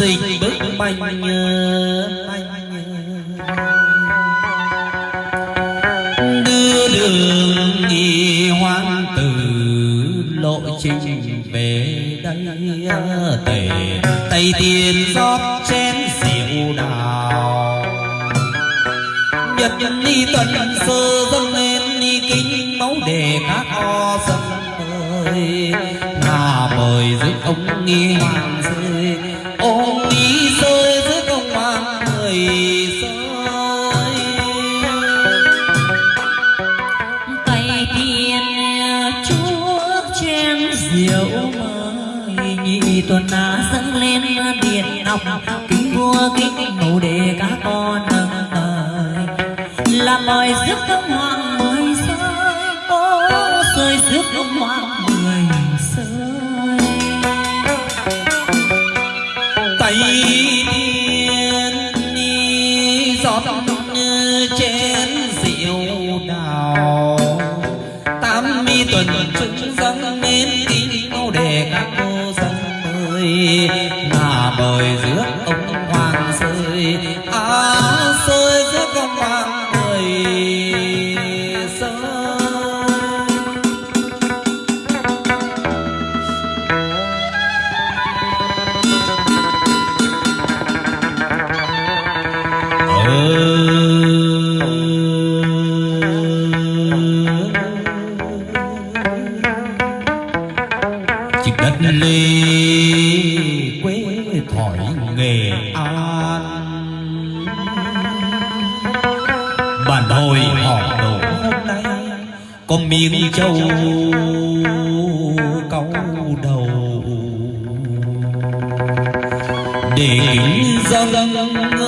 xình bức banh đưa đường nghi hoang từ lộ trình về đây tề tây tiền rót chén rượu đào. Nhật nhân ni tuần sơ dâng lên ni kính máu đề các o sân ơi ngà mời dưới ông nghi hoàng rơi lên biển ngọc kính vua kính mẫu để các con nâng đời là mời giúp ông hoàng mười sơi ô rơi rước ông hoàng mười sơi tay tiên ni giọt chén rượu đào. Tám mi tuần chúng dâng mà ngà mời rước ông hoàng rơi á à, rơi rước ông hoàng người rơi ờ. Chỉ đất hồi họ đổ. Hôm nay Có miếng châu câu đầu. Để kính dâng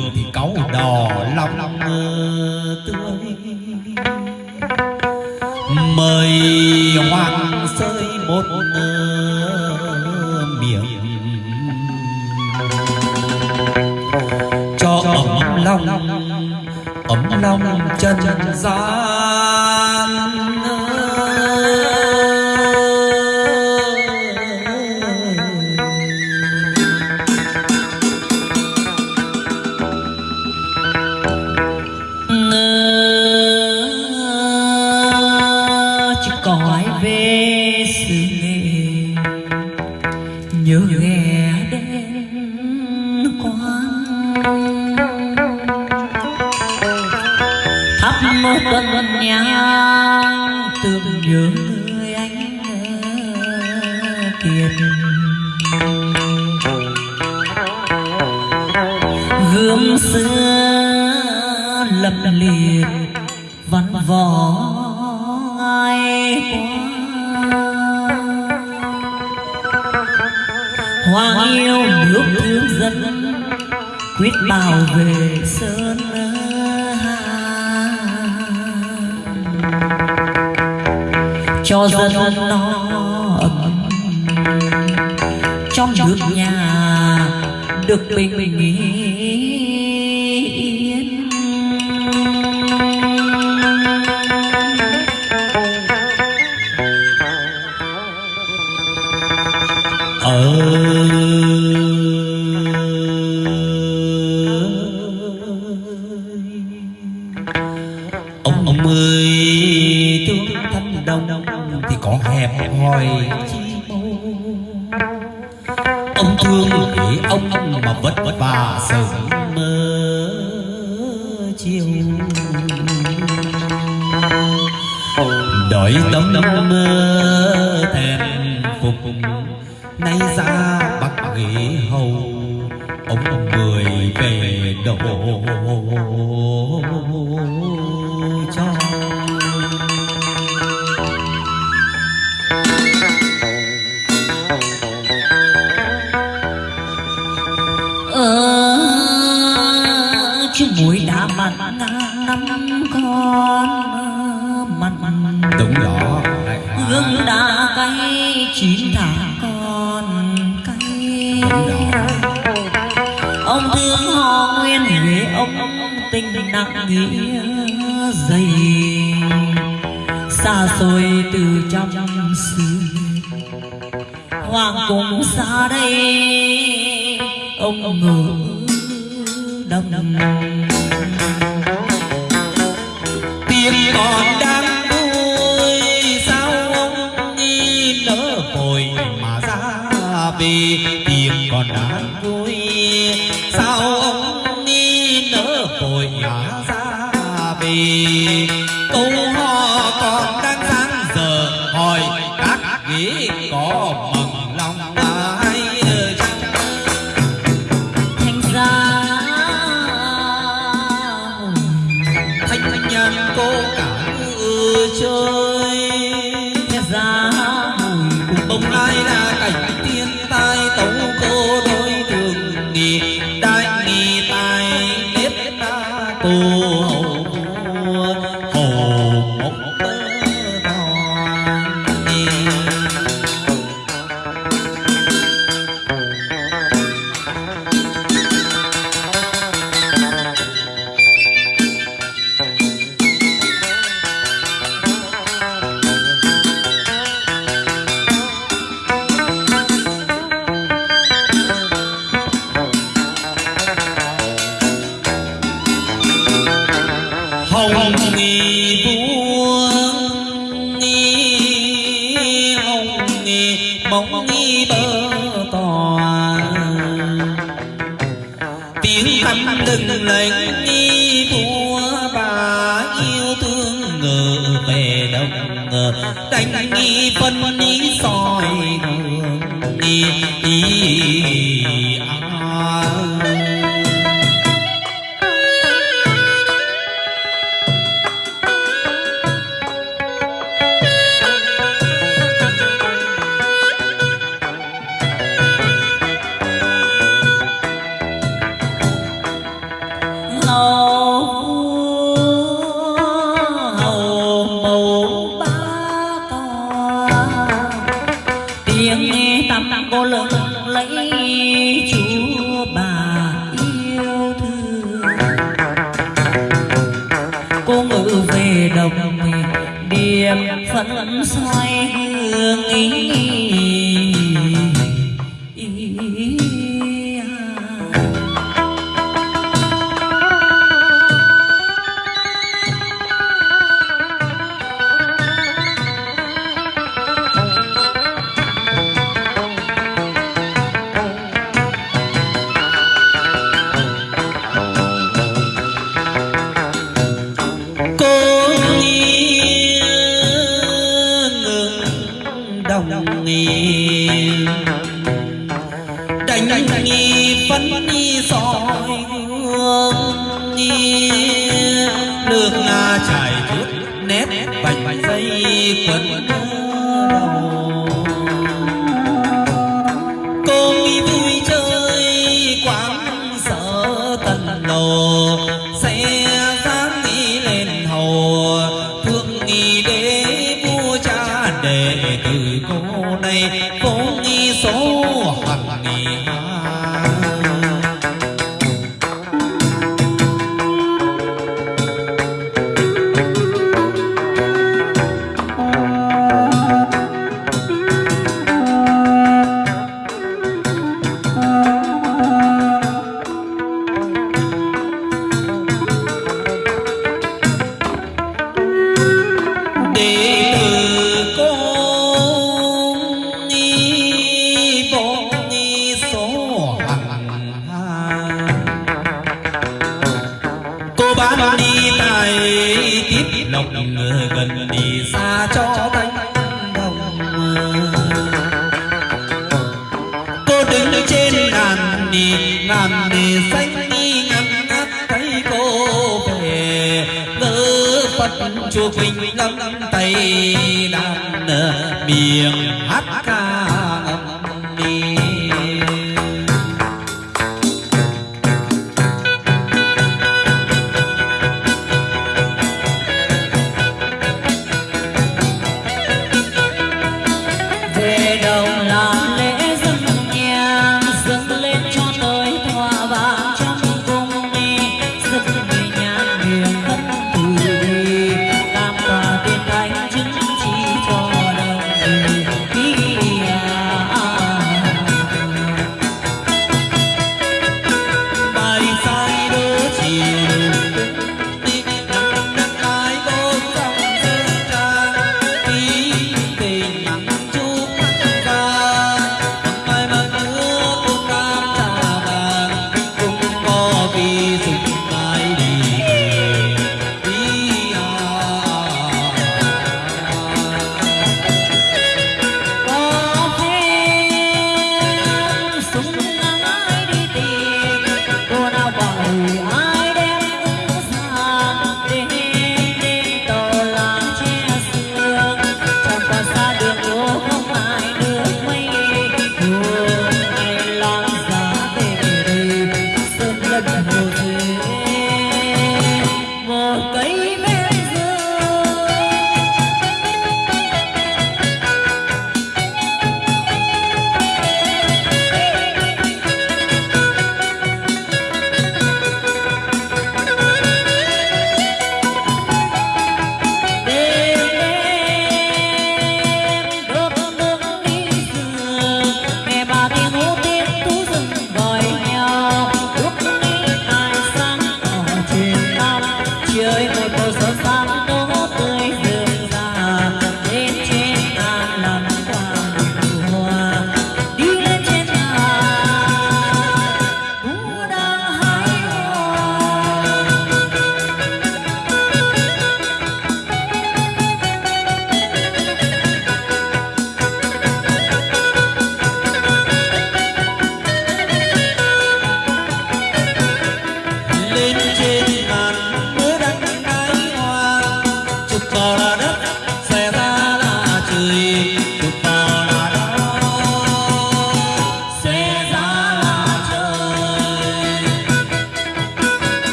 phường thì cáu đỏ lòng tươi. Mời hoàng sơi một miệng. Cho ấm lòng ấm lòng chân gian. Người anh kiệt gươm xưa lập liệt văn võ ai qua. Hoàng yêu nước thương dân, quyết bảo vệ sơn. Cho dân no ấm. Trong nước nhà được bình yên. Ở ông ông ơi tướng thanh đông thì có hẹp hòi ông thương để ông mà vất vả sớm mơ chiều. Đợi tấm mơ thèm phục. Nay ra bắc ghế hầu. Ông người về đổ. Muối đã mặn năm con mặn. Đúng đó. Gương đã cay chín tháng con cay. Ông thương họ nguyên huệ ông tình nặng nghĩa dày. Xa xôi từ trong xứ. Hoàng cung xa đây ông ngỡ đông tiếng hồng nghi vua nghi hồng nghi mong nghi bơ tòa tiếng tâm đừng lệnh nghi vua bà yêu thương ngờ về đông ngờ đánh nghi phân nghi tâm cô lớn lấy chúa bà yêu thương. Cô ngự về đồng điểm phấn xoay hương ý, ý, nước chảy chút nét vành dây quấn đầu phật chùa quỳnh lâm tay đàn miệng hát ca.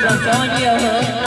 from John Yoho.